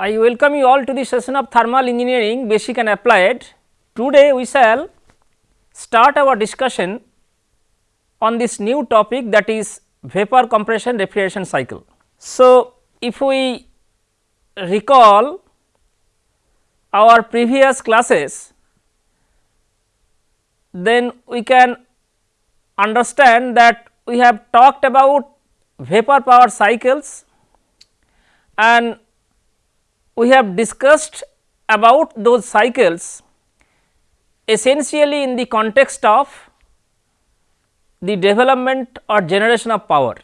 I welcome you all to the session of thermal engineering basic and applied. Today we shall start our discussion on this new topic that is vapor compression refrigeration cycle. So, if we recall our previous classes, then we can understand that we have talked about vapor power cycles and we have discussed about those cycles essentially in the context of the development or generation of power.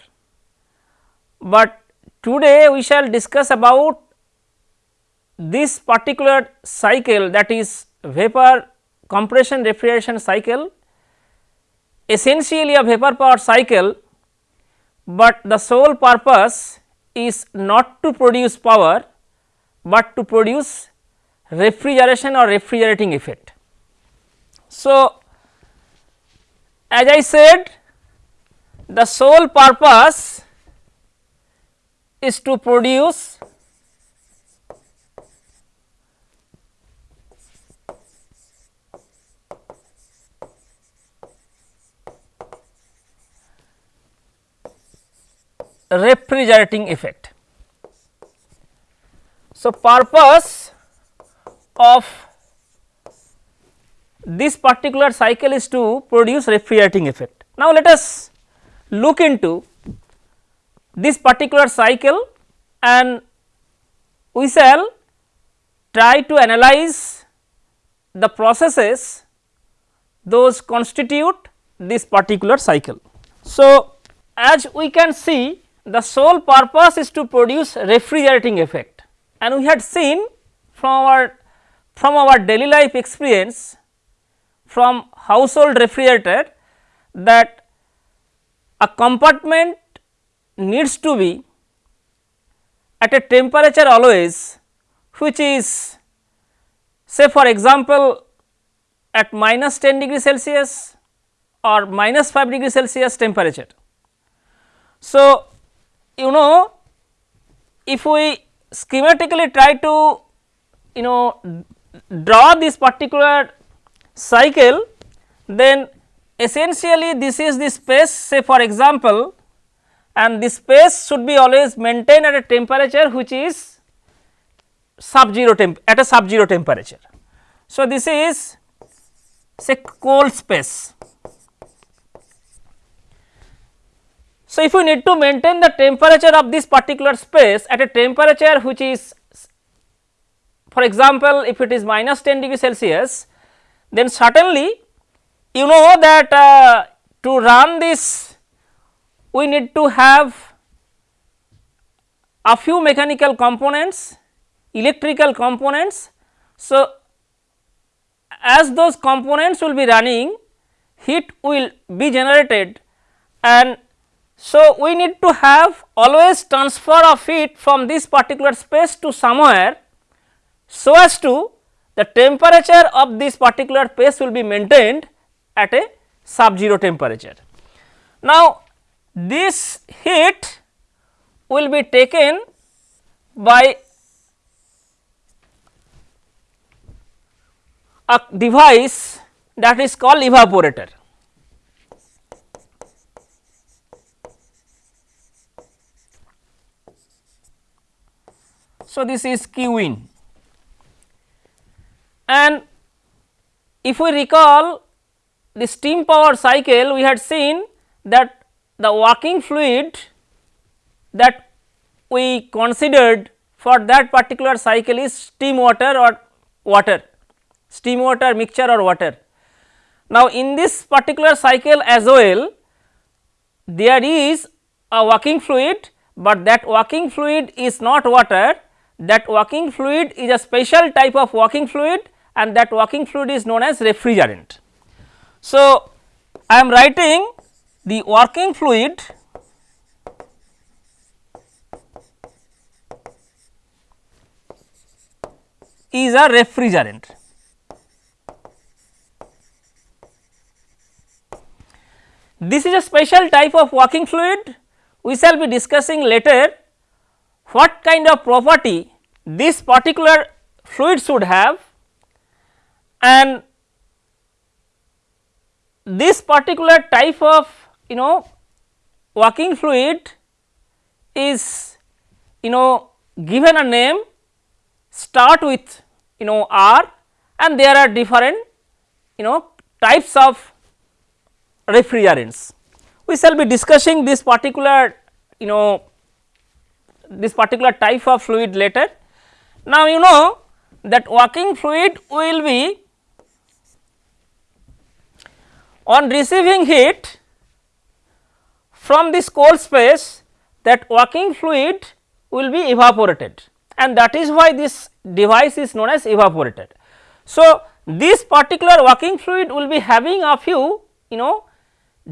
But today we shall discuss about this particular cycle that is vapor compression refrigeration cycle essentially a vapor power cycle, but the sole purpose is not to produce power, but to produce refrigeration or refrigerating effect. So, as I said the sole purpose is to produce refrigerating effect. So, purpose of this particular cycle is to produce refrigerating effect. Now, let us look into this particular cycle and we shall try to analyze the processes those constitute this particular cycle. So, as we can see the sole purpose is to produce refrigerating effect and we had seen from our from our daily life experience from household refrigerator that a compartment needs to be at a temperature always which is say for example at minus 10 degree Celsius or minus 5 degree Celsius temperature. So, you know if we schematically try to you know draw this particular cycle then essentially this is the space say for example and this space should be always maintained at a temperature which is sub 0 temp at a sub 0 temperature. So, this is say cold space So, if you need to maintain the temperature of this particular space at a temperature which is for example, if it is minus 10 degree Celsius then certainly you know that uh, to run this we need to have a few mechanical components, electrical components. So, as those components will be running heat will be generated and so, we need to have always transfer of heat from this particular space to somewhere so as to the temperature of this particular space will be maintained at a sub 0 temperature. Now, this heat will be taken by a device that is called evaporator. So, this is Q in and if we recall the steam power cycle we had seen that the working fluid that we considered for that particular cycle is steam water or water, steam water mixture or water. Now, in this particular cycle as well there is a working fluid, but that working fluid is not water that working fluid is a special type of working fluid and that working fluid is known as refrigerant. So, I am writing the working fluid is a refrigerant. This is a special type of working fluid we shall be discussing later what kind of property this particular fluid should have and this particular type of you know working fluid is you know given a name start with you know R and there are different you know types of refrigerants. We shall be discussing this particular you know this particular type of fluid later. Now, you know that working fluid will be on receiving heat from this cold space that working fluid will be evaporated and that is why this device is known as evaporator. So, this particular working fluid will be having a few you know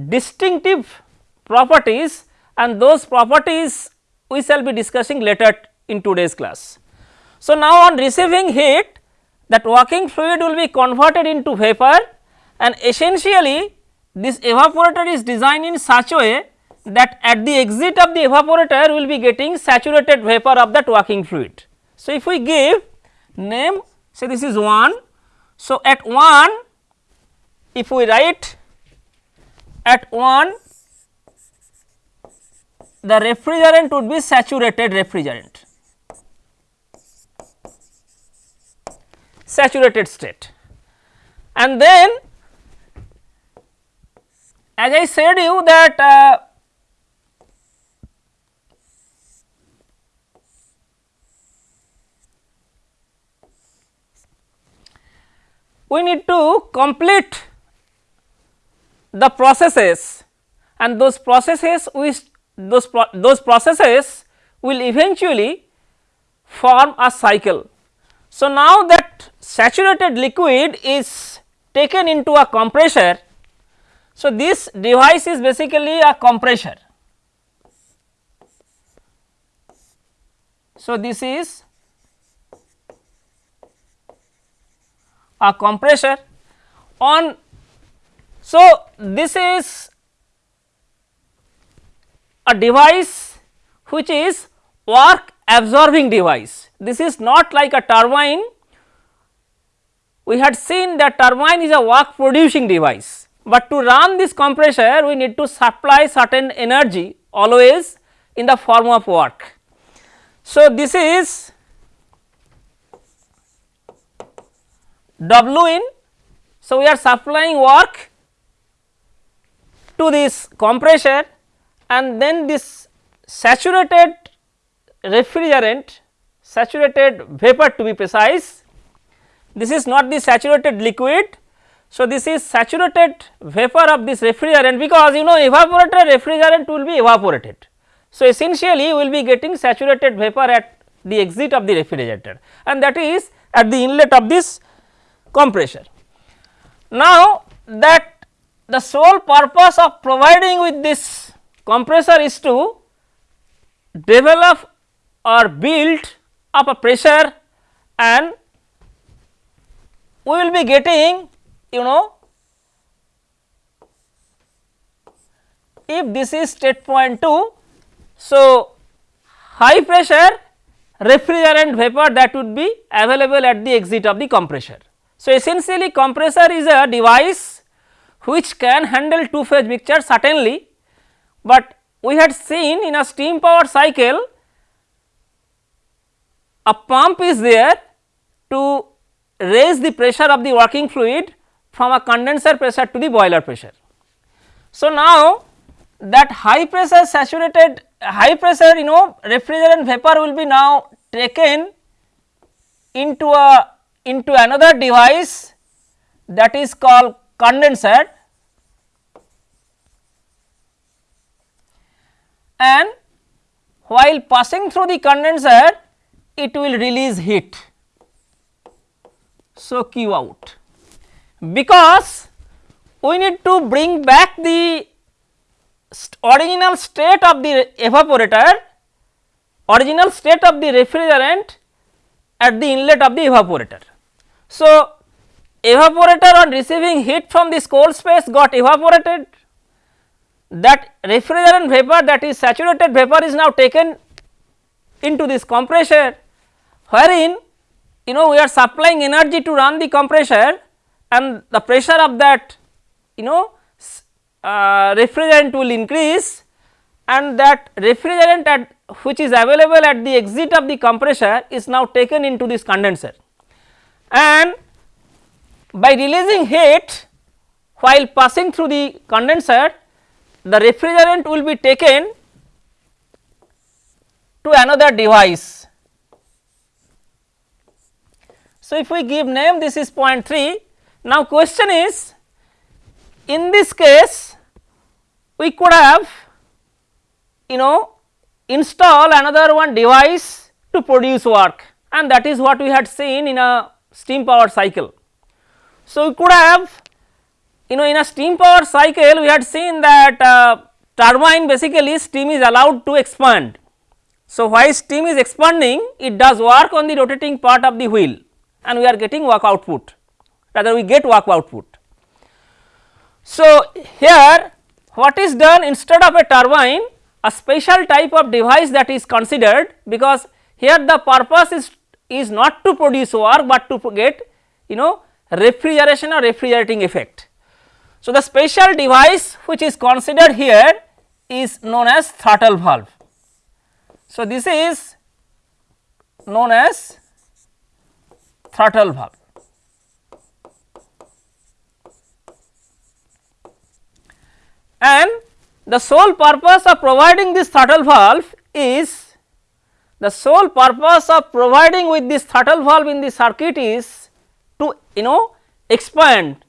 distinctive properties and those properties we shall be discussing later in today's class. So, now on receiving heat that working fluid will be converted into vapor and essentially this evaporator is designed in such a way that at the exit of the evaporator we will be getting saturated vapor of that working fluid. So, if we give name say this is 1. So, at 1 if we write at 1 the refrigerant would be saturated refrigerant. Saturated state. And then as I said you that uh, we need to complete the processes. And those processes we those pro those processes will eventually form a cycle. So, now that saturated liquid is taken into a compressor. So, this device is basically a compressor. So, this is a compressor on. So, this is a device which is work absorbing device. This is not like a turbine. We had seen that turbine is a work producing device, but to run this compressor we need to supply certain energy always in the form of work. So, this is W in. So, we are supplying work to this compressor and then this saturated refrigerant saturated vapor to be precise. This is not the saturated liquid. So, this is saturated vapor of this refrigerant because you know evaporator refrigerant will be evaporated. So, essentially we will be getting saturated vapor at the exit of the refrigerator and that is at the inlet of this compressor. Now, that the sole purpose of providing with this compressor is to develop or build up a pressure and we will be getting you know if this is state point 2. So, high pressure refrigerant vapor that would be available at the exit of the compressor. So, essentially compressor is a device which can handle two phase mixture certainly, but we had seen in a steam power cycle a pump is there to raise the pressure of the working fluid from a condenser pressure to the boiler pressure. So, now that high pressure saturated high pressure you know refrigerant vapor will be now taken into a into another device that is called condenser and while passing through the condenser it will release heat. So, Q out because we need to bring back the st original state of the evaporator original state of the refrigerant at the inlet of the evaporator. So, evaporator on receiving heat from this cold space got evaporated that refrigerant vapor that is saturated vapor is now taken into this compressor wherein you know we are supplying energy to run the compressor and the pressure of that you know uh, refrigerant will increase and that refrigerant at which is available at the exit of the compressor is now taken into this condenser. And by releasing heat while passing through the condenser the refrigerant will be taken to another device. So, if we give name this is point 3 now question is in this case we could have you know install another one device to produce work and that is what we had seen in a steam power cycle. So, we could have you know in a steam power cycle we had seen that uh, turbine basically steam is allowed to expand. So, while steam is expanding it does work on the rotating part of the wheel and we are getting work output rather we get work output. So, here what is done instead of a turbine a special type of device that is considered because here the purpose is is not to produce work, but to get you know refrigeration or refrigerating effect. So, the special device which is considered here is known as throttle valve. So, this is known as throttle valve. And the sole purpose of providing this throttle valve is the sole purpose of providing with this throttle valve in the circuit is to you know expand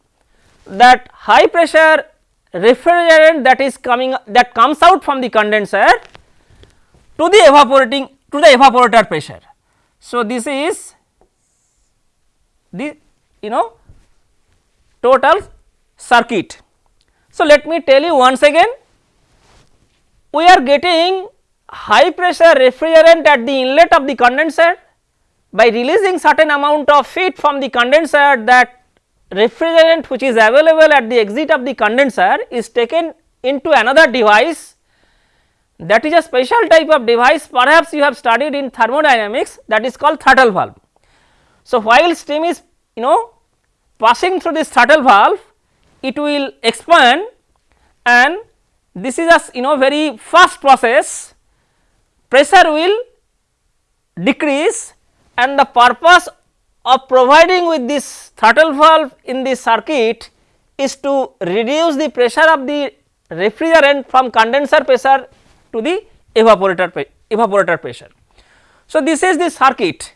that high pressure refrigerant that is coming that comes out from the condenser to the evaporating to the evaporator pressure. So, this is the you know total circuit. So, let me tell you once again we are getting high pressure refrigerant at the inlet of the condenser by releasing certain amount of heat from the condenser that refrigerant which is available at the exit of the condenser is taken into another device that is a special type of device perhaps you have studied in thermodynamics that is called throttle valve. So, while steam is you know passing through this throttle valve it will expand and this is a you know very fast process pressure will decrease and the purpose of providing with this throttle valve in the circuit is to reduce the pressure of the refrigerant from condenser pressure to the evaporator evaporator pressure. So, this is the circuit.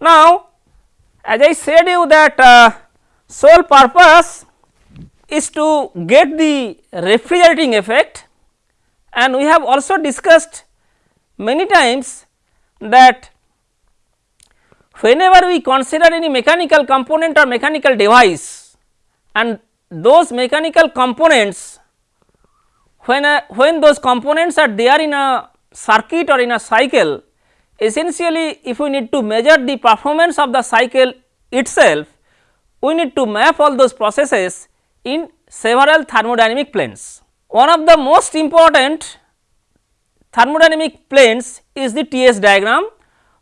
Now, as I said you that uh, sole purpose is to get the refrigerating effect and we have also discussed many times that whenever we consider any mechanical component or mechanical device and those mechanical components when a, when those components are there in a circuit or in a cycle essentially if we need to measure the performance of the cycle itself we need to map all those processes in several thermodynamic planes. One of the most important thermodynamic planes is the TS diagram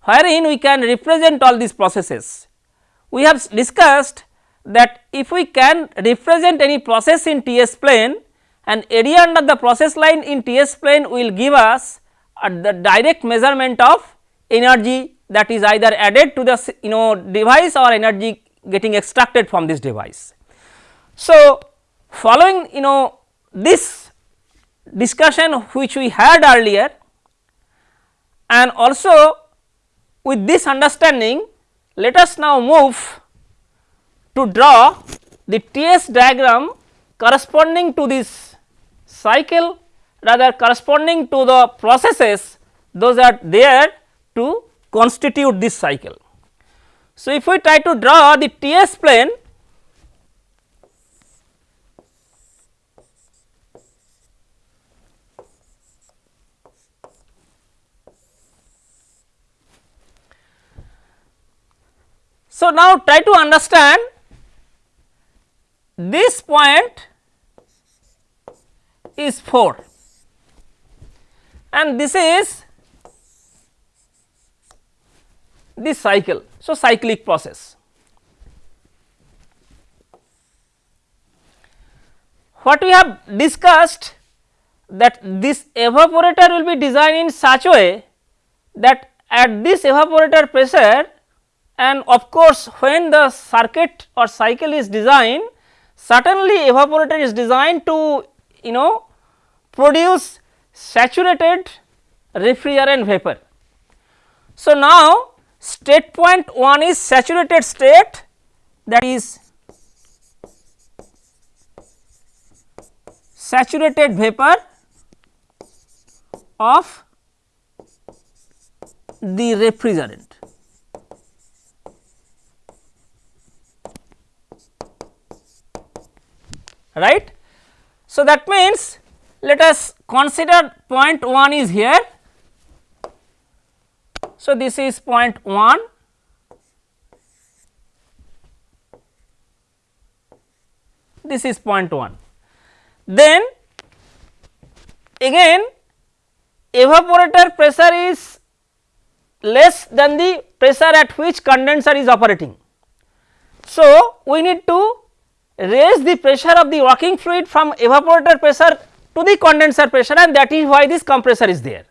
wherein we can represent all these processes. We have discussed that if we can represent any process in TS plane and area under the process line in TS plane will give us the direct measurement of energy that is either added to the you know device or energy getting extracted from this device. So, following you know this discussion which we had earlier and also with this understanding let us now move to draw the TS diagram corresponding to this cycle rather corresponding to the processes those are there to constitute this cycle. So, if we try to draw the TS plane So, now try to understand this point is 4 and this is this cycle. So, cyclic process. What we have discussed that this evaporator will be designed in such a way that at this evaporator pressure and of course, when the circuit or cycle is designed certainly evaporator is designed to you know produce saturated refrigerant vapor. So, now state point 1 is saturated state that is saturated vapor of the refrigerant. Right. So, that means let us consider point 1 is here. So, this is point 1 this is point 1. Then again evaporator pressure is less than the pressure at which condenser is operating. So, we need to raise the pressure of the working fluid from evaporator pressure to the condenser pressure and that is why this compressor is there.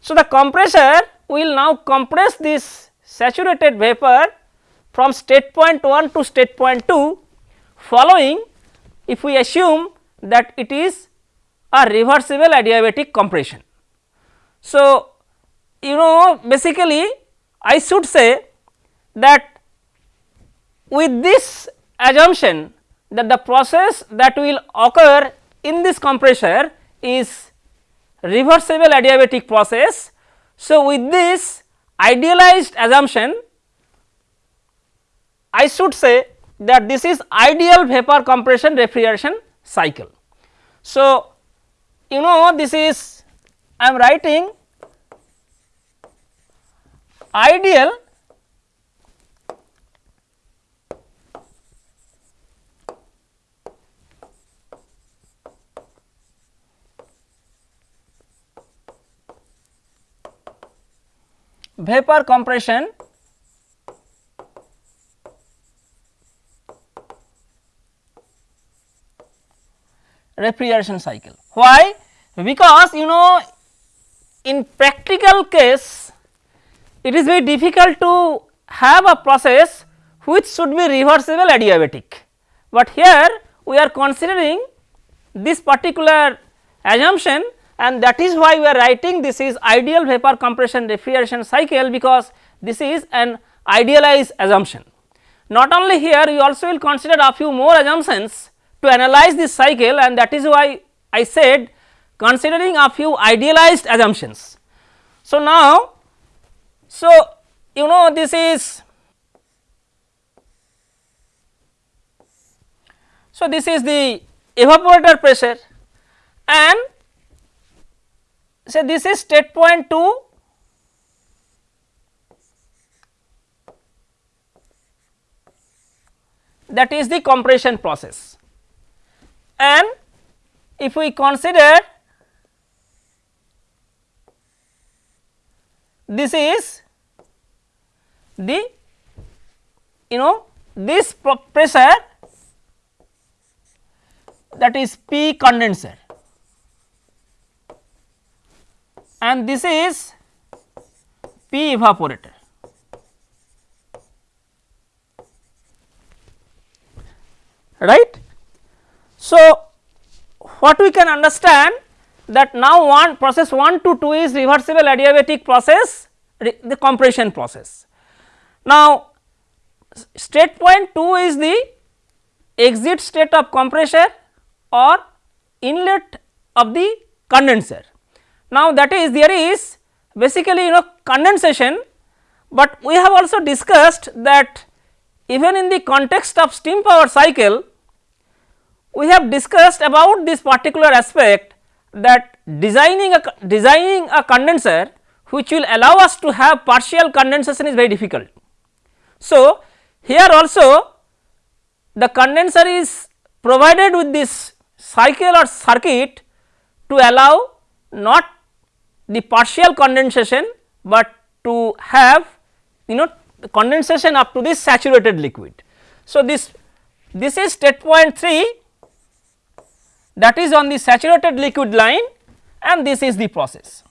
So, the compressor will now compress this saturated vapor from state point 1 to state point 2 following if we assume that it is a reversible adiabatic compression. So, you know basically I should say that with this assumption that the process that will occur in this compressor is reversible adiabatic process. So, with this idealized assumption I should say that this is ideal vapor compression refrigeration cycle. So, you know this is I am writing ideal vapor compression refrigeration cycle. Why? Because you know in practical case it is very difficult to have a process which should be reversible adiabatic, but here we are considering this particular assumption and that is why we are writing this is ideal vapor compression refrigeration cycle because this is an idealized assumption. Not only here we also will consider a few more assumptions to analyze this cycle and that is why I said considering a few idealized assumptions. So, now so you know this is so this is the evaporator pressure and say this is state point 2 that is the compression process. And if we consider this is the you know this pressure that is P condenser and this is P evaporator. right. So, what we can understand that now one process 1 to 2 is reversible adiabatic process the compression process. Now, state point 2 is the exit state of compressor or inlet of the condenser now, that is there is basically you know condensation, but we have also discussed that even in the context of steam power cycle we have discussed about this particular aspect that designing a designing a condenser which will allow us to have partial condensation is very difficult. So, here also the condenser is provided with this cycle or circuit to allow not the partial condensation, but to have you know condensation up to this saturated liquid. So, this this is state point 3 that is on the saturated liquid line and this is the process.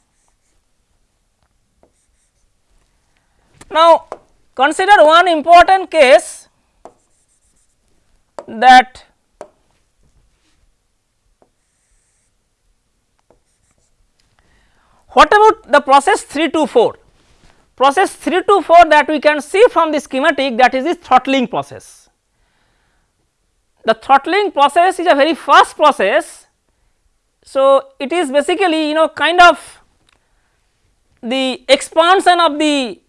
Now, consider one important case that what about the process 3 to 4? Process 3 to 4 that we can see from the schematic that is the throttling process. The throttling process is a very fast process. So, it is basically you know kind of the expansion of the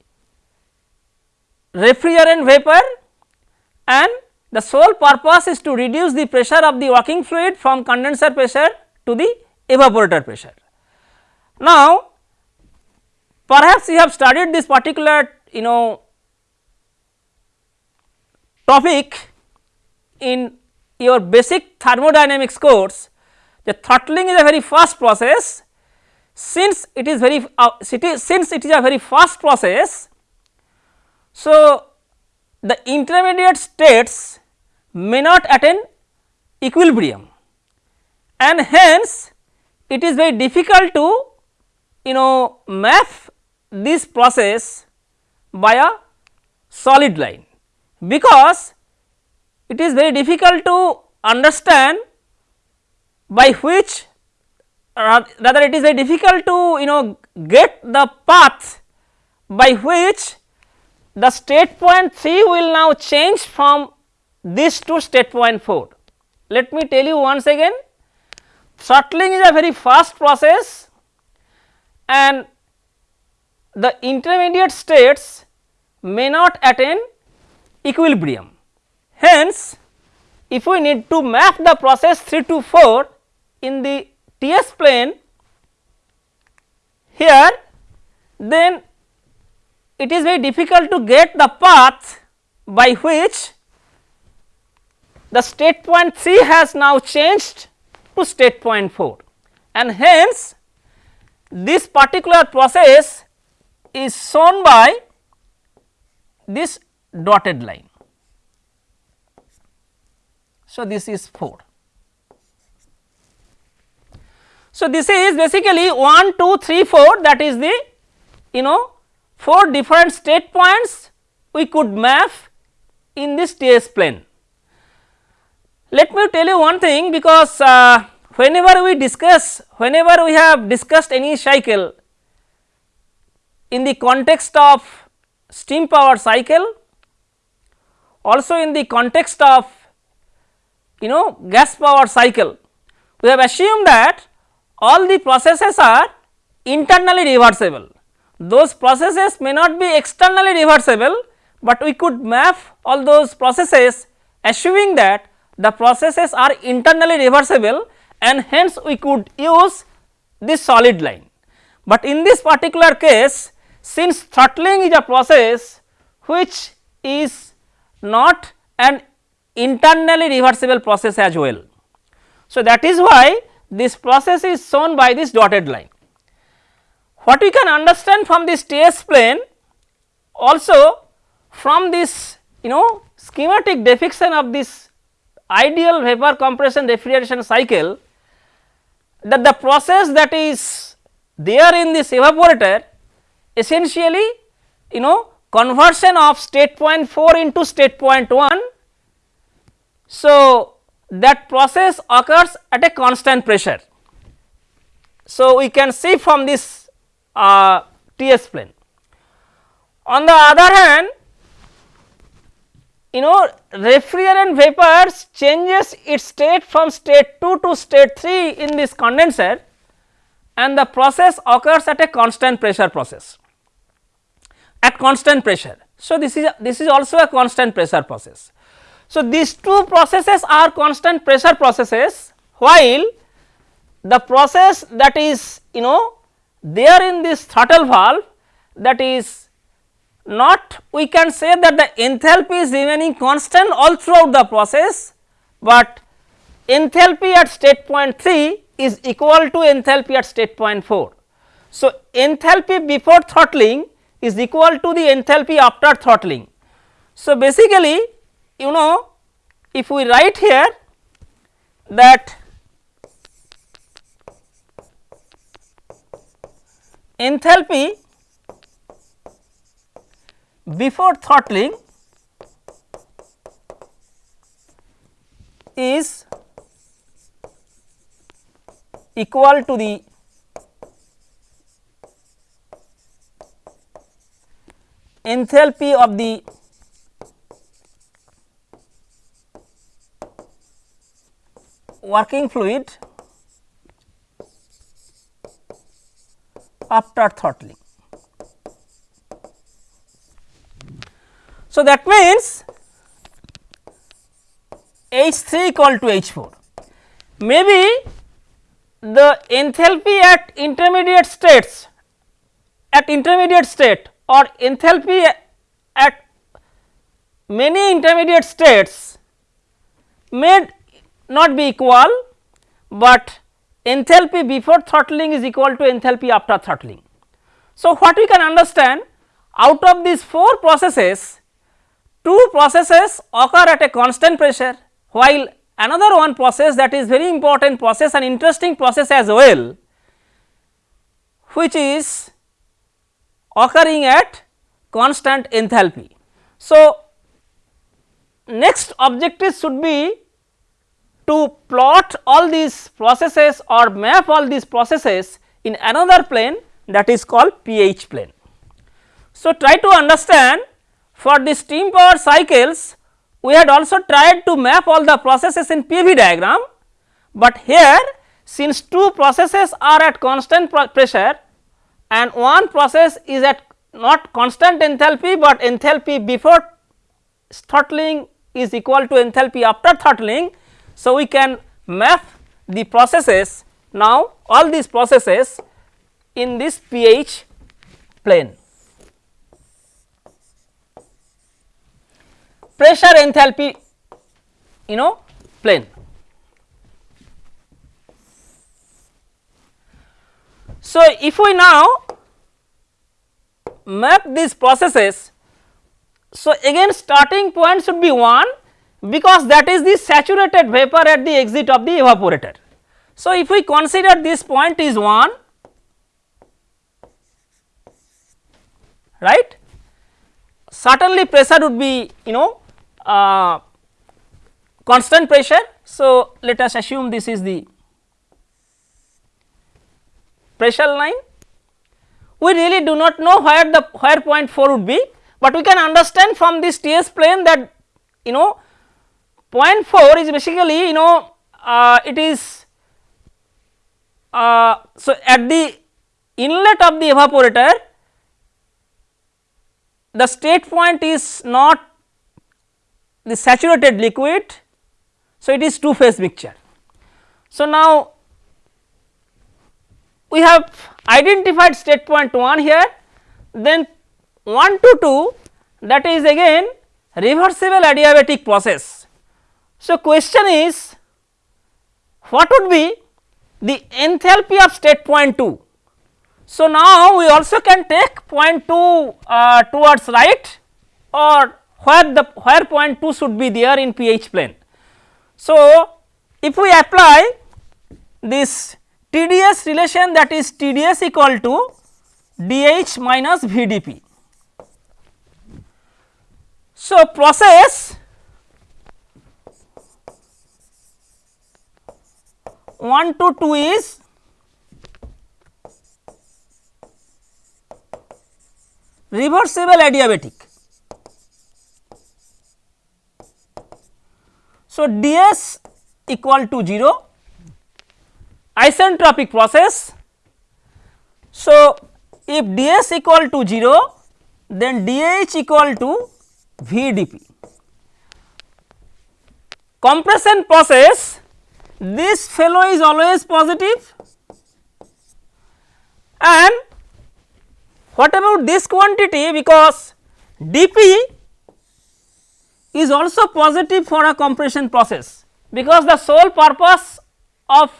refrigerant vapor and the sole purpose is to reduce the pressure of the working fluid from condenser pressure to the evaporator pressure. Now, perhaps you have studied this particular you know topic in your basic thermodynamics course, the throttling is a very fast process. Since it is very uh, since it is a very fast process, so the intermediate states may not attain equilibrium and hence it is very difficult to you know map this process by a solid line because it is very difficult to understand by which rather it is very difficult to you know get the path by which the state point 3 will now change from this to state point 4. Let me tell you once again throttling is a very fast process and the intermediate states may not attain equilibrium. Hence, if we need to map the process 3 to 4 in the TS plane here, then it is very difficult to get the path by which the state point 3 has now changed to state point 4 and hence this particular process is shown by this dotted line. So, this is 4. So, this is basically 1, 2, 3, 4 that is the you know 4 different state points we could map in this TS plane. Let me tell you one thing because uh, whenever we discuss, whenever we have discussed any cycle in the context of steam power cycle, also in the context of you know gas power cycle, we have assumed that all the processes are internally reversible. Those processes may not be externally reversible, but we could map all those processes assuming that the processes are internally reversible and hence we could use this solid line. But in this particular case since throttling is a process which is not an internally reversible process as well. So, that is why this process is shown by this dotted line. What we can understand from this TS plane also from this you know schematic depiction of this ideal vapor compression refrigeration cycle that the process that is there in this evaporator essentially you know conversion of state point 4 into state point 1 so, that process occurs at a constant pressure. So, we can see from this uh, TS plane. On the other hand, you know refrigerant vapors changes its state from state 2 to state 3 in this condenser and the process occurs at a constant pressure process at constant pressure. So, this is this is also a constant pressure process. So, these two processes are constant pressure processes while the process that is you know there in this throttle valve that is not we can say that the enthalpy is remaining constant all throughout the process, but enthalpy at state point 3 is equal to enthalpy at state point 4. So, enthalpy before throttling is equal to the enthalpy after throttling. So, basically you know if we write here that enthalpy before throttling is equal to the enthalpy of the working fluid after throttling. So, that means H 3 equal to H 4. Maybe the enthalpy at intermediate states at intermediate state or enthalpy at many intermediate states may not be equal, but enthalpy before throttling is equal to enthalpy after throttling. So, what we can understand out of these 4 processes, 2 processes occur at a constant pressure while another one process that is very important process and interesting process as well which is occurring at constant enthalpy. So, next objective should be to plot all these processes or map all these processes in another plane that is called pH plane. So, try to understand for the steam power cycles we had also tried to map all the processes in PV diagram, but here since two processes are at constant pressure and one process is at not constant enthalpy, but enthalpy before throttling is equal to enthalpy after throttling. So, we can map the processes now all these processes in this pH plane. Pressure enthalpy you know plane. So, if we now map these processes, so again starting point should be 1 because that is the saturated vapor at the exit of the evaporator. So, if we consider this point is 1 right certainly pressure would be you know uh, constant pressure. So, let us assume this is the pressure line. We really do not know where the where point 4 would be, but we can understand from this TS plane that you know point 4 is basically you know uh, it is uh, so at the inlet of the evaporator the state point is not the saturated liquid. So, it is two phase mixture. So, now we have identified state point 1 here then 1 to 2 that is again reversible adiabatic process. So, question is what would be the enthalpy of state point 2. So, now we also can take point 2 uh, towards right or where the where point 2 should be there in pH plane. So, if we apply this TDS relation that is TDS equal to DH minus VDP. So, process 1 to 2 is reversible adiabatic So, ds equal to 0 isentropic process. So, if ds equal to 0 then dh equal to vdp. Compression process this fellow is always positive and what about this quantity because dp is also positive for a compression process because the sole purpose of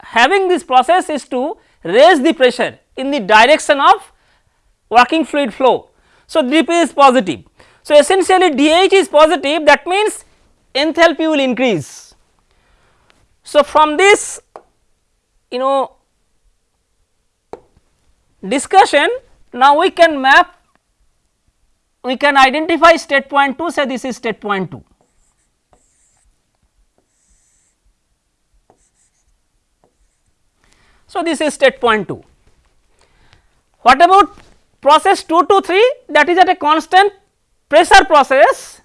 having this process is to raise the pressure in the direction of working fluid flow. So, dP is positive. So, essentially dH is positive that means enthalpy will increase. So, from this you know discussion now we can map we can identify state point 2 say this is state point 2. So, this is state point 2. What about process 2 to 3 that is at a constant pressure process,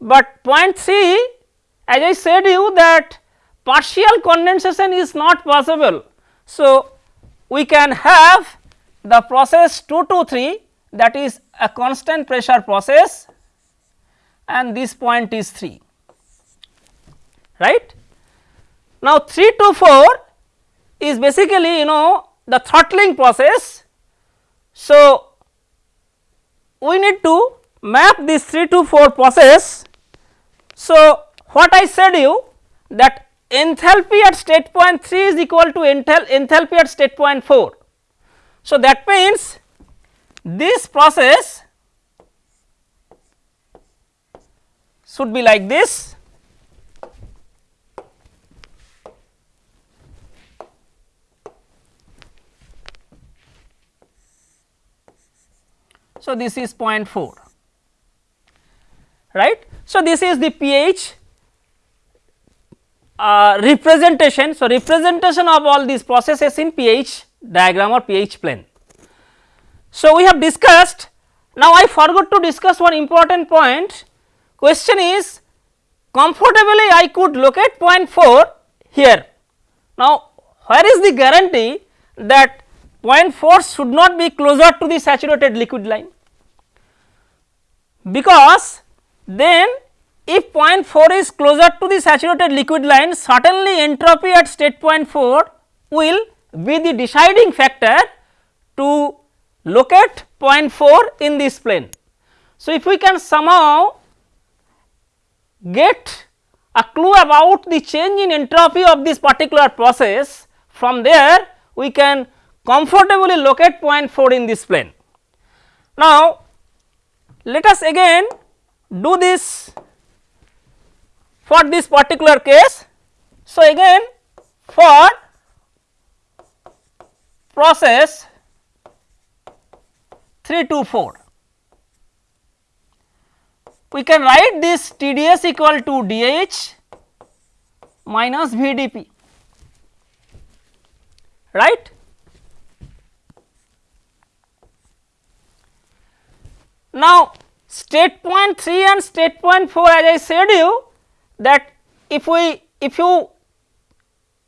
but point 3 as I said you that partial condensation is not possible. So, we can have the process 2 to 3 that is a constant pressure process and this point is 3 right. Now, 3 to 4 is basically you know the throttling process. So, we need to map this 3 to 4 process. So, what I said you that enthalpy at state point 3 is equal to enthal enthalpy at state point 4. So, that means this process should be like this So, this is 0.4 right. So, this is the pH uh, representation. So, representation of all these processes in pH diagram or pH plane. So, we have discussed now I forgot to discuss one important point question is comfortably I could locate point 4 here. Now, where is the guarantee that point 4 should not be closer to the saturated liquid line because then if point 4 is closer to the saturated liquid line certainly entropy at state point 4 will be the deciding factor to locate point 4 in this plane. So, if we can somehow get a clue about the change in entropy of this particular process from there we can comfortably locate point 4 in this plane. Now, let us again do this for this particular case. So, again for process 3 to 4. We can write this TDS equal to DH minus VDP right. Now, state point 3 and state point 4 as I said you that if we if you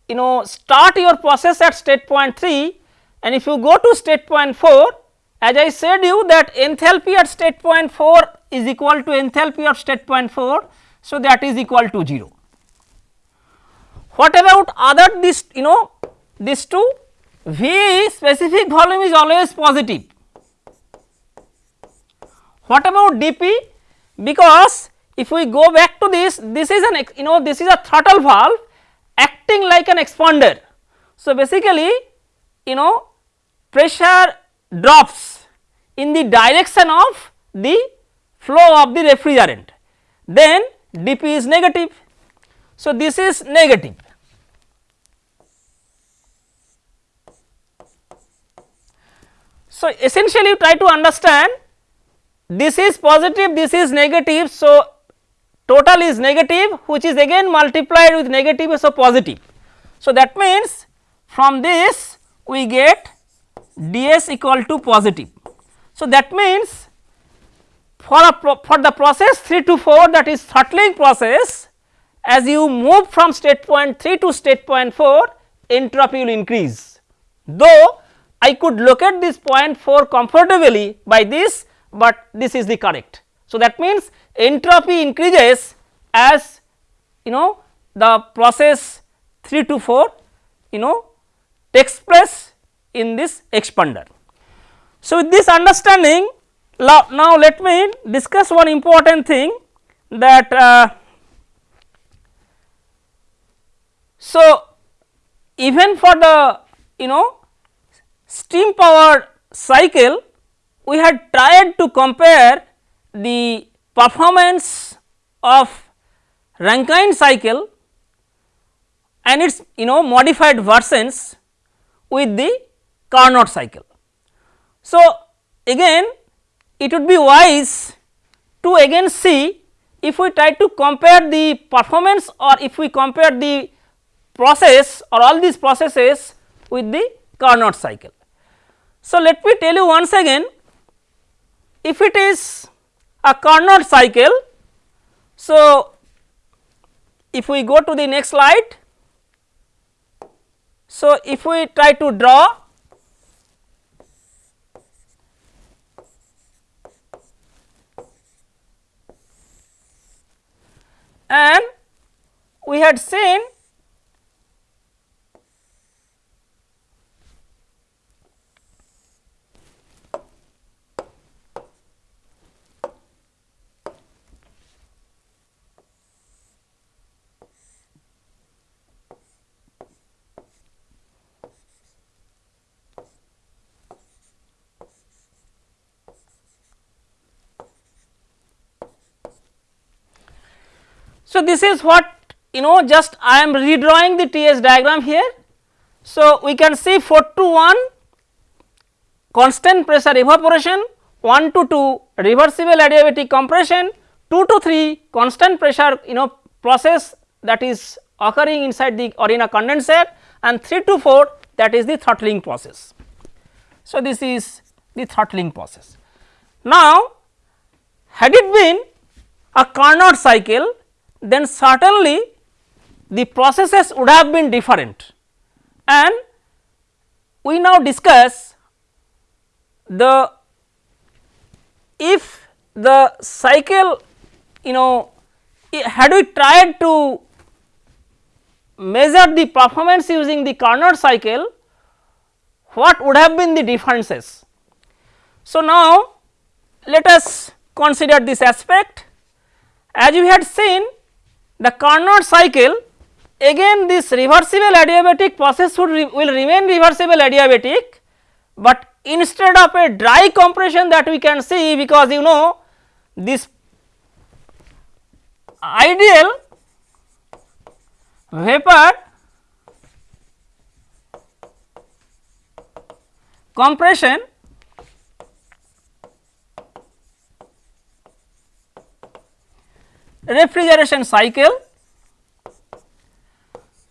you know start your process at state point 3 and if you go to state point 4 as I said you that enthalpy at state point 4 is equal to enthalpy of state point 4. So, that is equal to 0. What about other this you know this two V specific volume is always positive. What about dP because if we go back to this this is an you know this is a throttle valve acting like an expander. So, basically you know pressure drops in the direction of the flow of the refrigerant then dP is negative. So, this is negative. So, essentially you try to understand this is positive this is negative. So, total is negative which is again multiplied with negative so positive. So, that means from this we get ds equal to positive. So, that means for a for the process 3 to 4 that is throttling process as you move from state point 3 to state point 4 entropy will increase. Though I could locate this point 4 comfortably by this, but this is the correct. So, that means entropy increases as you know the process 3 to 4 you know takes place in this expander. So, with this understanding now let me discuss one important thing that uh, so even for the you know steam power cycle we had tried to compare the performance of Rankine cycle and its you know modified versions with the Carnot cycle. So, again it would be wise to again see if we try to compare the performance or if we compare the process or all these processes with the Carnot cycle. So, let me tell you once again if it is a Carnot cycle. So, if we go to the next slide. So, if we try to draw and we had seen So, this is what you know just I am redrawing the TS diagram here. So, we can see 4 to 1 constant pressure evaporation, 1 to 2 reversible adiabatic compression, 2 to 3 constant pressure you know process that is occurring inside the Arena condenser and 3 to 4 that is the throttling process. So, this is the throttling process. Now, had it been a Carnot cycle then certainly the processes would have been different and we now discuss the if the cycle you know had we tried to measure the performance using the Carnot cycle what would have been the differences. So, now let us consider this aspect as we had seen the Carnot cycle again this reversible adiabatic process re will remain reversible adiabatic, but instead of a dry compression that we can see because you know this ideal vapor compression refrigeration cycle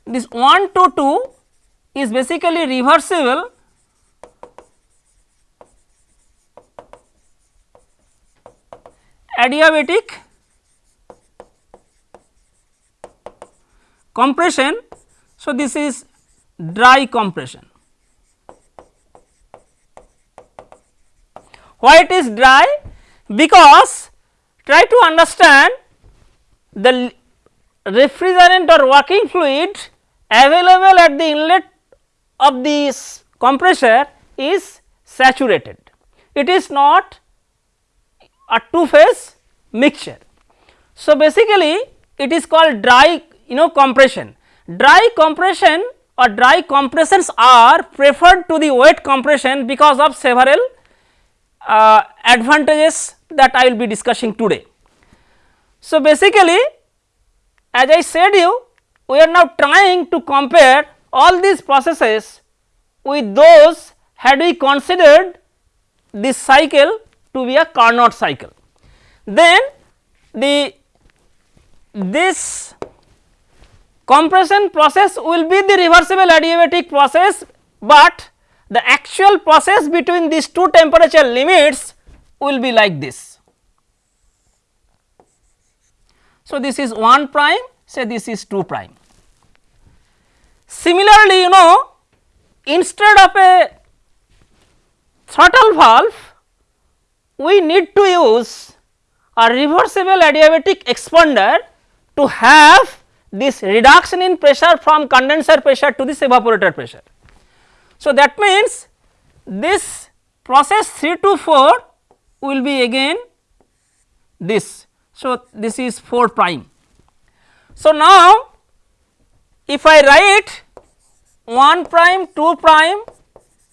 this 1 to 2 is basically reversible adiabatic compression. So, this is dry compression. Why it is dry? Because try to understand the refrigerant or working fluid available at the inlet of this compressor is saturated. It is not a two phase mixture. So, basically it is called dry you know compression. Dry compression or dry compressions are preferred to the wet compression because of several uh, advantages that I will be discussing today. So, basically as I said you we are now trying to compare all these processes with those had we considered this cycle to be a Carnot cycle. Then the this compression process will be the reversible adiabatic process, but the actual process between these two temperature limits will be like this. So, this is 1 prime say this is 2 prime. Similarly, you know instead of a throttle valve we need to use a reversible adiabatic expander to have this reduction in pressure from condenser pressure to this evaporator pressure. So, that means this process 3 to 4 will be again this so, this is 4 prime. So, now if I write 1 prime, 2 prime,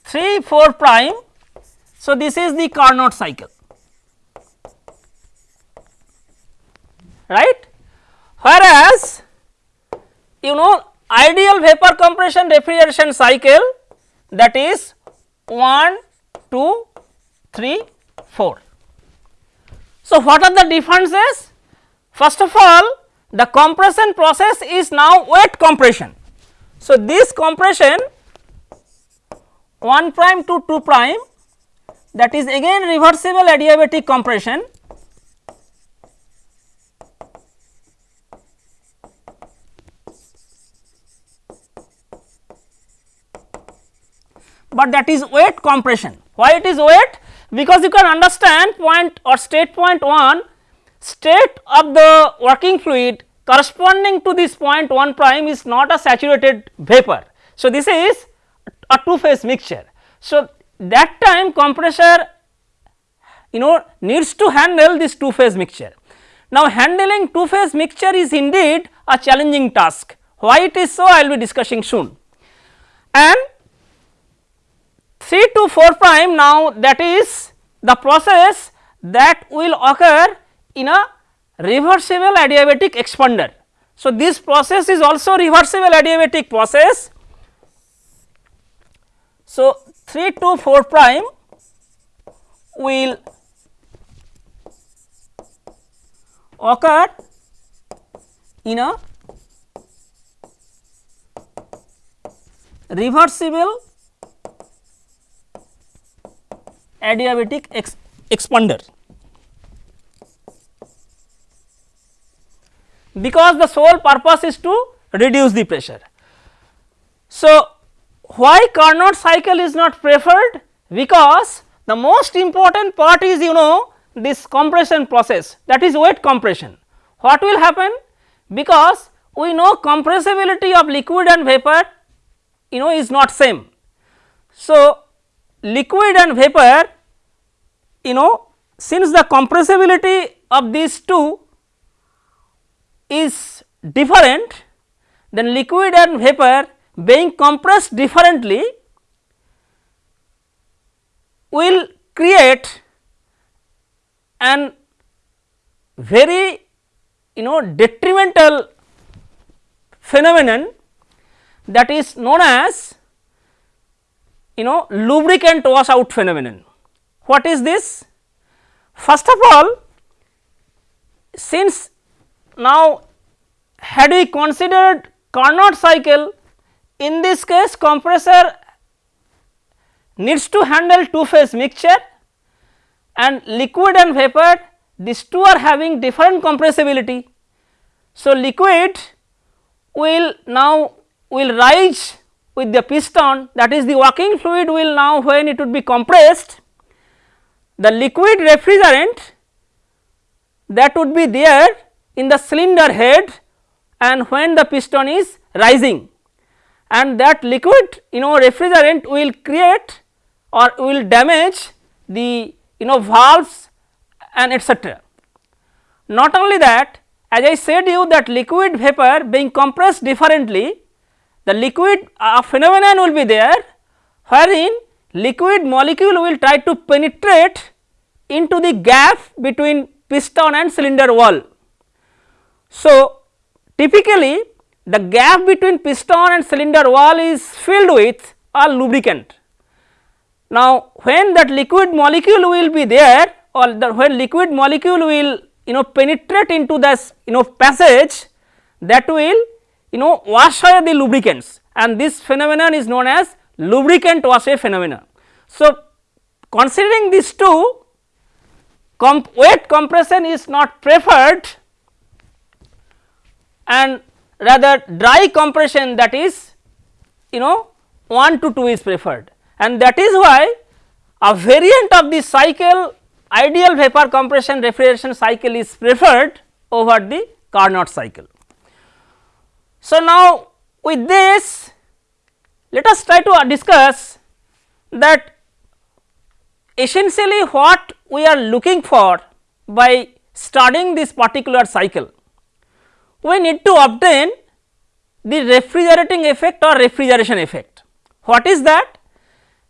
3, 4 prime, So, this is the Carnot cycle right whereas you know ideal vapor compression refrigeration cycle that is 1 2 3 4. So, what are the differences first of all the compression process is now wet compression. So, this compression 1 prime to 2 prime that is again reversible adiabatic compression but that is wet compression. Why it is wet? Because you can understand point or state point 1 state of the working fluid corresponding to this point 1 prime is not a saturated vapor. So, this is a two phase mixture. So, that time compressor you know needs to handle this two phase mixture. Now, handling two phase mixture is indeed a challenging task. Why it is so I will be discussing soon. And 3 to 4 prime now that is the process that will occur in a reversible adiabatic expander. So, this process is also reversible adiabatic process. So, 3 to 4 prime will occur in a reversible adiabatic ex expander. because the sole purpose is to reduce the pressure. So, why Carnot cycle is not preferred? Because the most important part is you know this compression process that is wet compression. What will happen? Because we know compressibility of liquid and vapor you know is not same. So, liquid and vapor you know since the compressibility of these two is different then liquid and vapor being compressed differently will create an very you know detrimental phenomenon that is known as you know lubricant washout phenomenon. What is this? First of all since now, had we considered Carnot cycle in this case compressor needs to handle two phase mixture and liquid and vapor these two are having different compressibility. So, liquid will now will rise with the piston that is the working fluid will now when it would be compressed the liquid refrigerant that would be there in the cylinder head and when the piston is rising and that liquid you know refrigerant will create or will damage the you know valves and etcetera. Not only that as I said you that liquid vapor being compressed differently the liquid uh, phenomenon will be there wherein liquid molecule will try to penetrate into the gap between piston and cylinder wall so, typically the gap between piston and cylinder wall is filled with a lubricant. Now, when that liquid molecule will be there or the when liquid molecule will you know penetrate into this you know passage that will you know wash away the lubricants and this phenomenon is known as lubricant wash away phenomenon. So, considering these two comp wet compression is not preferred and rather dry compression that is you know 1 to 2 is preferred and that is why a variant of the cycle ideal vapor compression refrigeration cycle is preferred over the Carnot cycle. So, now with this let us try to discuss that essentially what we are looking for by studying this particular cycle we need to obtain the refrigerating effect or refrigeration effect. What is that?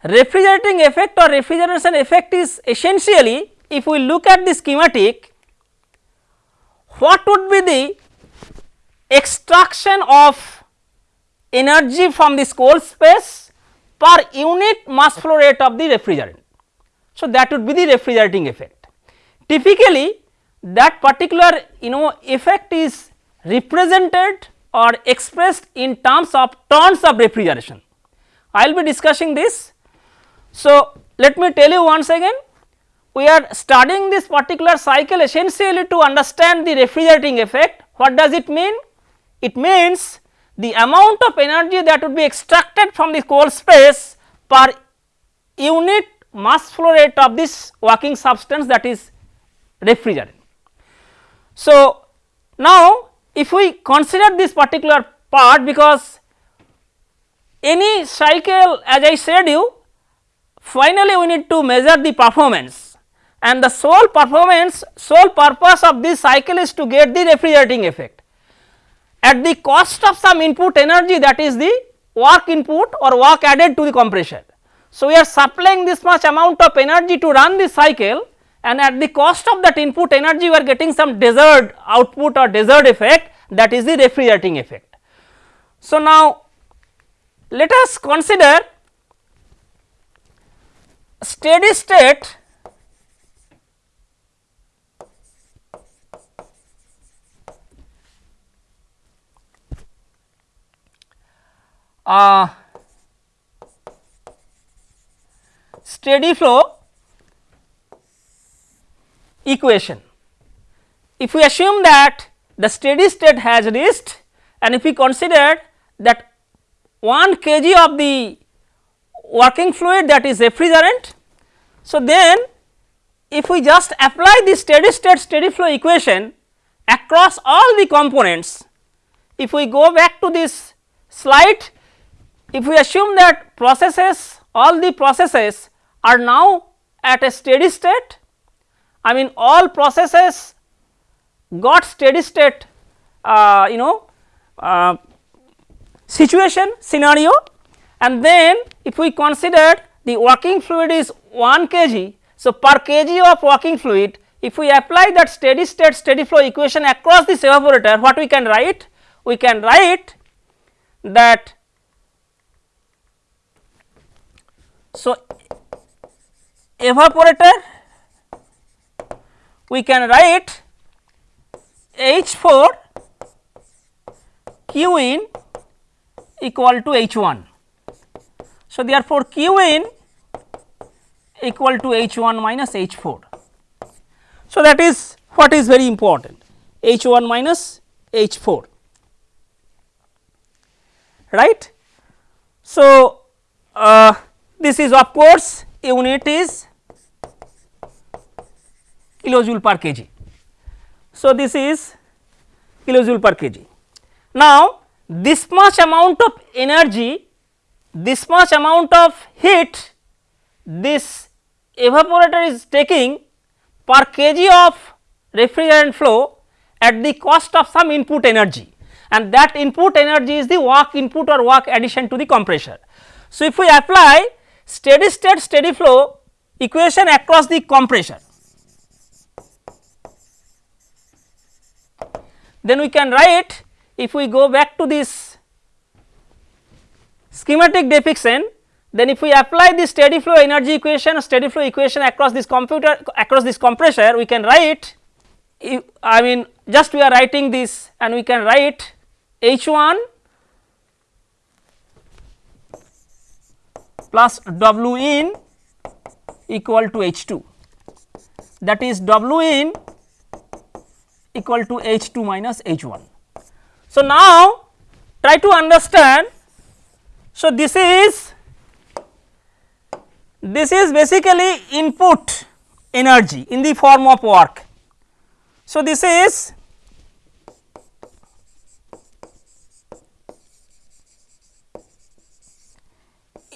refrigerating effect or refrigeration effect is essentially if we look at the schematic what would be the extraction of energy from this cold space per unit mass flow rate of the refrigerant. So, that would be the refrigerating effect. Typically that particular you know effect is represented or expressed in terms of tons of refrigeration. I will be discussing this. So, let me tell you once again we are studying this particular cycle essentially to understand the refrigerating effect. What does it mean? It means the amount of energy that would be extracted from the cold space per unit mass flow rate of this working substance that is refrigerant. So, now if we consider this particular part because any cycle as I said you finally we need to measure the performance and the sole performance sole purpose of this cycle is to get the refrigerating effect at the cost of some input energy that is the work input or work added to the compressor. So, we are supplying this much amount of energy to run this cycle and at the cost of that input energy we are getting some desired output or desired effect that is the refrigerating effect. So, now let us consider steady state uh, steady flow equation. If we assume that the steady state has reached and if we consider that 1 kg of the working fluid that is refrigerant. So, then if we just apply the steady state steady flow equation across all the components, if we go back to this slide, if we assume that processes all the processes are now at a steady state I mean all processes got steady state uh, you know uh, situation scenario and then if we consider the working fluid is 1 kg. So, per kg of working fluid if we apply that steady state steady flow equation across this evaporator what we can write? We can write that so evaporator we can write H 4 Q in equal to H 1. So, therefore, Q in equal to H 1 minus H 4. So, that is what is very important H 1 minus H 4 right. So, uh, this is of course unit is kilojoule per kg. So, this is kilojoule per kg. Now, this much amount of energy, this much amount of heat this evaporator is taking per kg of refrigerant flow at the cost of some input energy and that input energy is the work input or work addition to the compressor. So, if we apply steady state steady flow equation across the compressor then we can write if we go back to this schematic depiction then if we apply the steady flow energy equation steady flow equation across this computer across this compressor we can write I mean just we are writing this and we can write H 1 plus W in equal to H 2 that is W in equal to H 2 minus H 1. So, now try to understand. So, this is this is basically input energy in the form of work. So, this is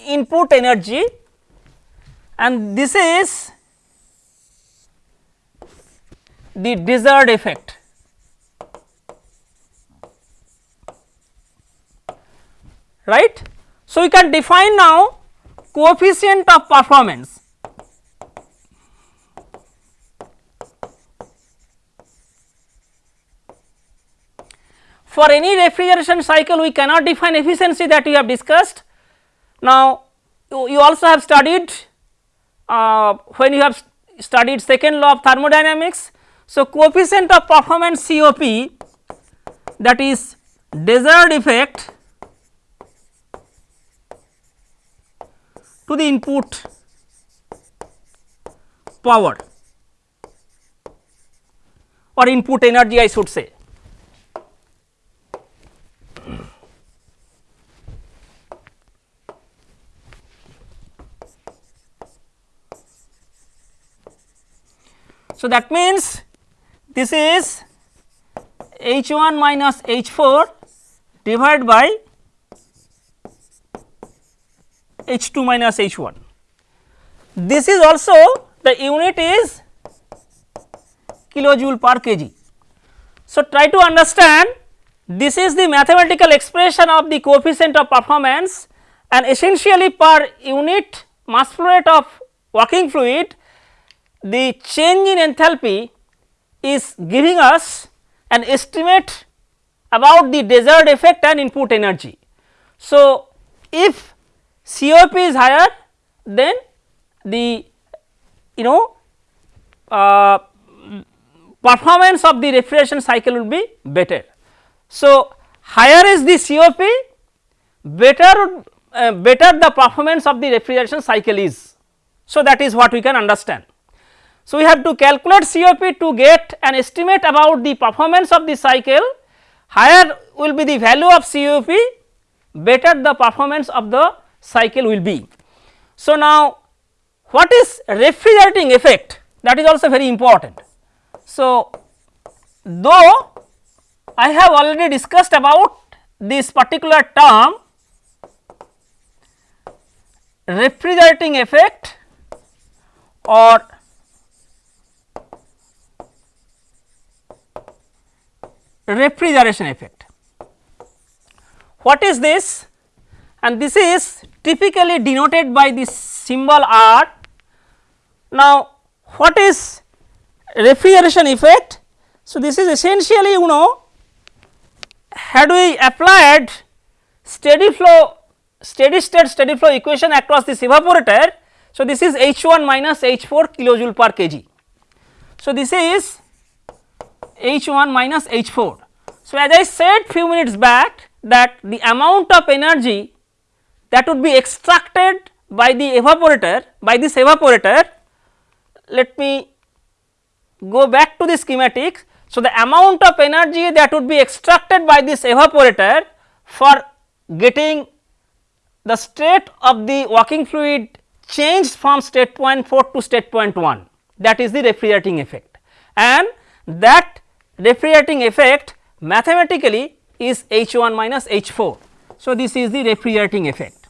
input energy and this is the desired effect. right. So, we can define now coefficient of performance for any refrigeration cycle we cannot define efficiency that we have discussed. Now, you, you also have studied uh, when you have studied second law of thermodynamics. So, coefficient of performance COP that is desired effect to the input power or input energy I should say. So, that means this is H 1 minus H 4 divided by H 2 minus H 1. This is also the unit is kilojoule per kg. So, try to understand this is the mathematical expression of the coefficient of performance and essentially per unit mass flow rate of working fluid the change in enthalpy is giving us an estimate about the desired effect and input energy. So, if COP is higher then the you know uh, performance of the refrigeration cycle will be better. So, higher is the COP better uh, better the performance of the refrigeration cycle is. So, that is what we can understand. So, we have to calculate COP to get an estimate about the performance of the cycle higher will be the value of COP better the performance of the cycle will be. So, now what is refrigerating effect that is also very important. So, though I have already discussed about this particular term refrigerating effect or refrigeration effect. What is this? And this is typically denoted by this symbol R. Now, what is refrigeration effect? So, this is essentially you know had we applied steady flow steady state steady flow equation across this evaporator. So, this is H 1 minus H 4 kilojoule per kg. So, this is H 1 minus H 4. So, as I said few minutes back that the amount of energy that would be extracted by the evaporator by this evaporator let me go back to the schematic. So, the amount of energy that would be extracted by this evaporator for getting the state of the working fluid changed from state point 4 to state point 1 that is the refrigerating effect and that refrigerating effect mathematically is H 1 minus H 4. So, this is the refrigerating effect.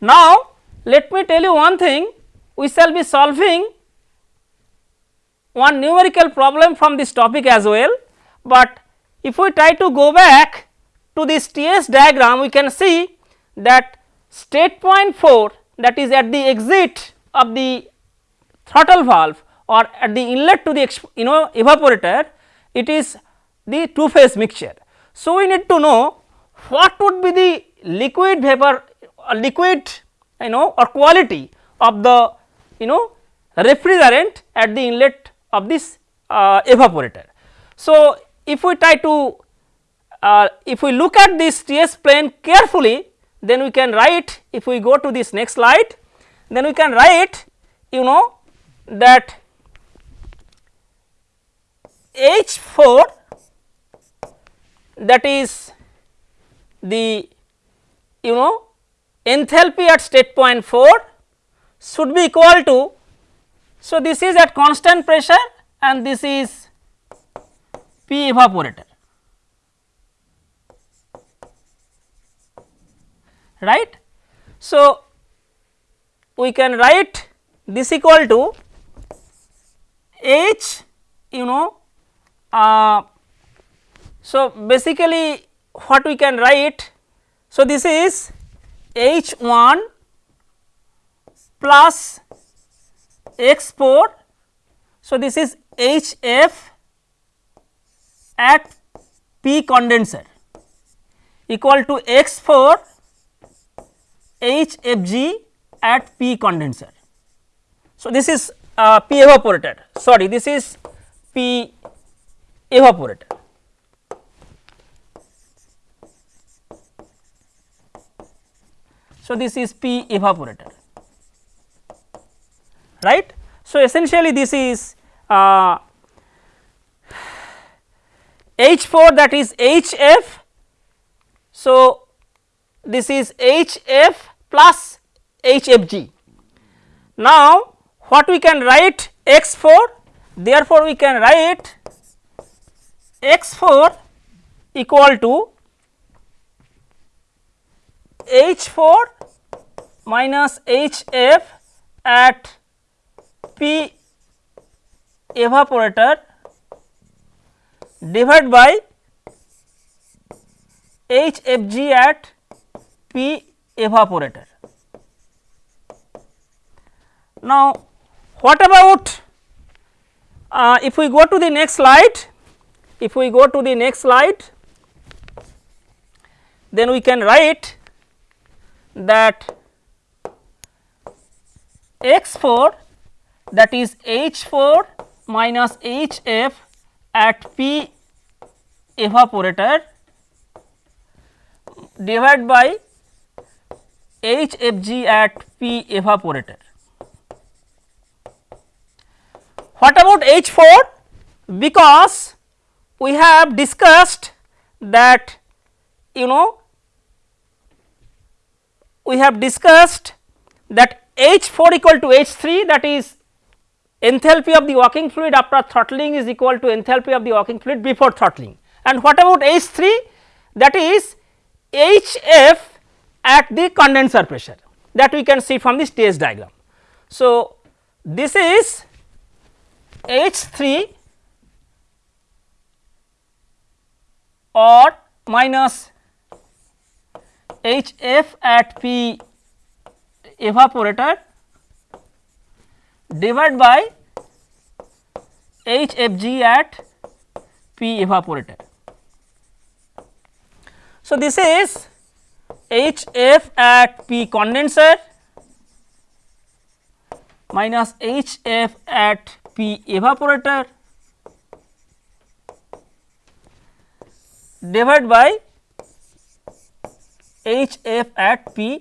Now, let me tell you one thing we shall be solving one numerical problem from this topic as well, but if we try to go back to this TS diagram we can see that state point 4 that is at the exit of the throttle valve or at the inlet to the you know evaporator it is the two phase mixture. So, we need to know what would be the liquid vapor uh, liquid you know or quality of the you know refrigerant at the inlet of this uh, evaporator. So, if we try to uh, if we look at this TS plane carefully then we can write if we go to this next slide then we can write you know that H 4 that is the you know enthalpy at state point 4 should be equal to. So, this is at constant pressure and this is P evaporator right. So, we can write this equal to H you know uh, so, basically what we can write, so this is H 1 plus x 4. So, this is H f at P condenser equal to x 4 H f g at P condenser. So, this is uh, P evaporator sorry this is P evaporator. So, this is P evaporator right. So, essentially this is uh, H 4 that is H f. So, this is H f plus H f g. Now, what we can write x 4 therefore, we can write x 4 equal to H 4 minus H f at P evaporator divided by H f g at P evaporator. Now, what about uh, if we go to the next slide, if we go to the next slide, then we can write that x 4 that is H 4 minus H f at P evaporator divided by H f g at P evaporator. What about H 4? Because we have discussed that you know we have discussed that H 4 equal to H 3 that is enthalpy of the working fluid after throttling is equal to enthalpy of the working fluid before throttling and what about H 3 that is H f at the condenser pressure that we can see from the stage diagram. So, this is H 3 or minus H f at P evaporator divided by H f g at P evaporator. So, this is H f at P condenser minus H f at P evaporator divided by H f at P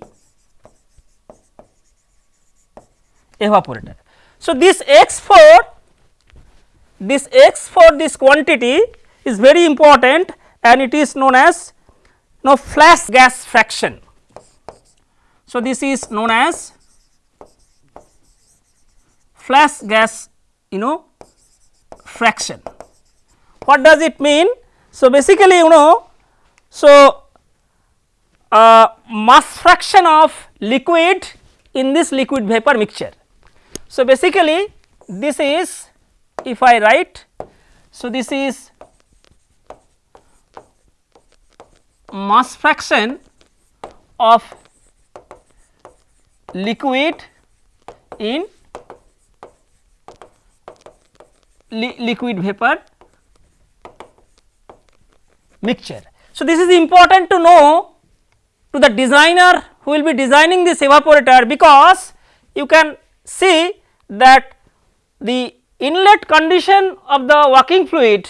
evaporator. So, this x 4 this x for this quantity is very important and it is known as now flash gas fraction. So, this is known as flash gas you know fraction. What does it mean? So, basically you know so uh, mass fraction of liquid in this liquid vapor mixture. So, basically this is if I write, so this is mass fraction of liquid in li liquid vapor mixture. So, this is important to know to the designer who will be designing this evaporator because you can see that the inlet condition of the working fluid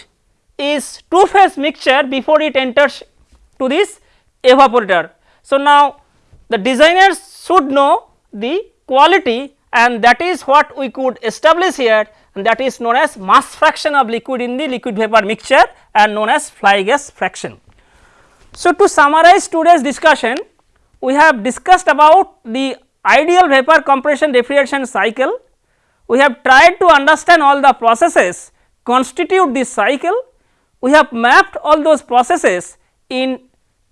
is two phase mixture before it enters to this evaporator. So, now the designers should know the quality and that is what we could establish here and that is known as mass fraction of liquid in the liquid vapor mixture and known as flash gas fraction. So, to summarize today's discussion we have discussed about the ideal vapor compression refrigeration cycle we have tried to understand all the processes constitute this cycle. We have mapped all those processes in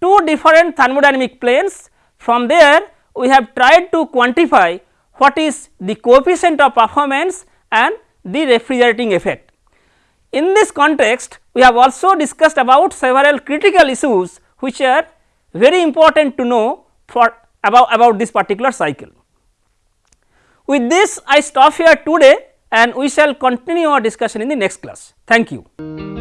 two different thermodynamic planes. From there we have tried to quantify what is the coefficient of performance and the refrigerating effect. In this context we have also discussed about several critical issues which are very important to know for about, about this particular cycle. With this I stop here today and we shall continue our discussion in the next class. Thank you.